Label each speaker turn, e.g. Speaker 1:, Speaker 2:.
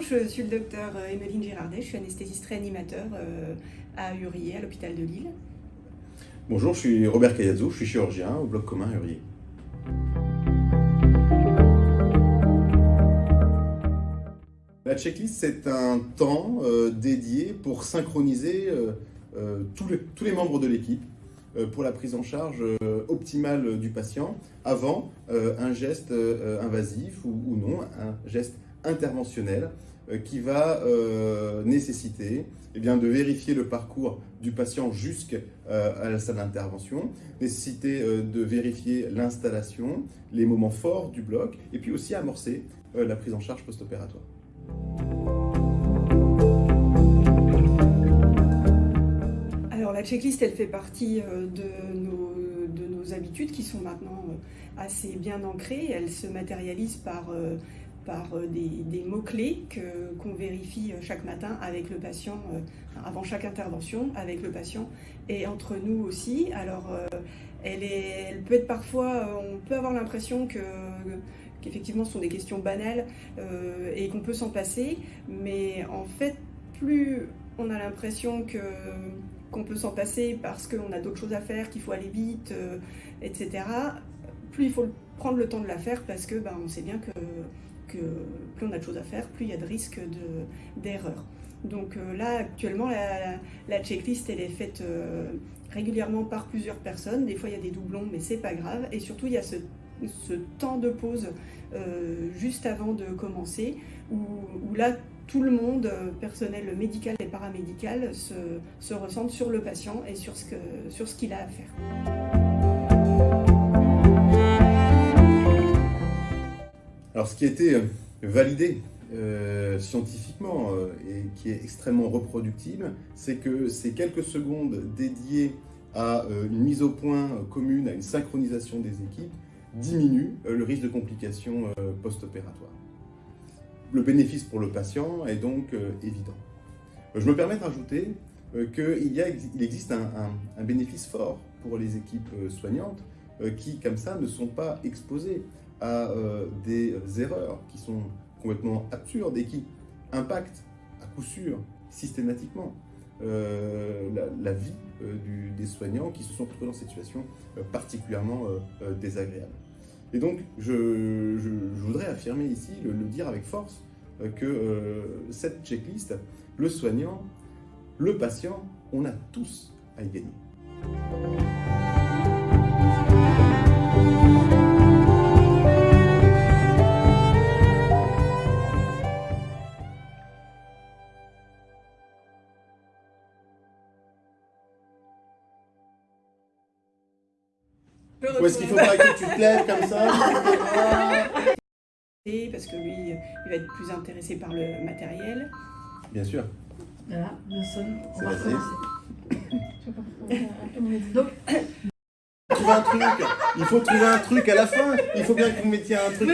Speaker 1: je suis le docteur Emeline Girardet, je suis anesthésiste réanimateur euh, à Urier, à l'hôpital de Lille.
Speaker 2: Bonjour, je suis Robert Cayazzo, je suis chirurgien au bloc commun Urier. La checklist, c'est un temps euh, dédié pour synchroniser euh, tous, les, membres de l'équipe pour la prise en charge optimale du patient avant un geste invasif ou, non, un geste euh, qui va euh, nécessiter eh bien, de vérifier le parcours du patient jusqu'à euh, la salle d'intervention, nécessiter de vérifier l'installation, les moments forts du bloc, et puis aussi amorcer la prise en charge post-opératoire.
Speaker 1: Alors la checklist, elle fait partie de nos, de nos habitudes qui sont maintenant assez bien ancrées. Elle se matérialise par par euh, des, mots-clés qu'on vérifie euh, chaque matin avec le patient, euh, avant chaque intervention, avec le patient et entre nous aussi. Alors, elle, est, elle peut être parfois, on peut avoir l'impression que qu'effectivement ce sont des questions banales et qu'on peut s'en passer, mais en fait, plus on a l'impression que qu'on peut s'en passer parce qu'on a d'autres choses à faire, qu'il faut aller vite, etc., plus il faut prendre le temps de la faire parce que ben, on sait bien que plus on a de choses à faire, plus il y a de risques d'erreur. Donc euh, là, actuellement, la, checklist, elle est faite euh, régulièrement par plusieurs personnes. Des fois, il y a des doublons, mais c'est pas grave. Et surtout, il y a ce, temps de pause euh, juste avant de commencer, où, là, tout le monde, personnel médical et paramédical, se, se sur le patient et sur ce qu'il a à faire.
Speaker 2: Alors ce qui a été euh, validé euh, scientifiquement euh, et qui est extrêmement reproductible, c'est que ces quelques secondes dédiées à une mise au point commune, à une synchronisation des équipes, diminuent le risque de complications post-opératoires. Le bénéfice pour le patient est donc évident. Je me permets d'ajouter qu'il il existe un, bénéfice fort pour les équipes soignantes qui, comme ça, ne sont pas exposées à euh, des erreurs qui sont complètement absurdes et qui impactent à coup sûr systématiquement euh, la, vie euh, des soignants qui se sont retrouvés dans cette situation particulièrement désagréable. Et donc, je, voudrais affirmer ici, le, le dire avec force, que cette checklist, le soignant, le patient, on a tous à y gagner. Ou est-ce qu'il faudra que tu te lèves comme ça
Speaker 1: Parce que lui, il va être plus intéressé par le matériel.
Speaker 2: Bien sûr.
Speaker 3: Voilà, le son, on va
Speaker 2: Donc, trouver un truc. Il faut trouver un truc à la fin. Il faut bien que vous mettiez un truc.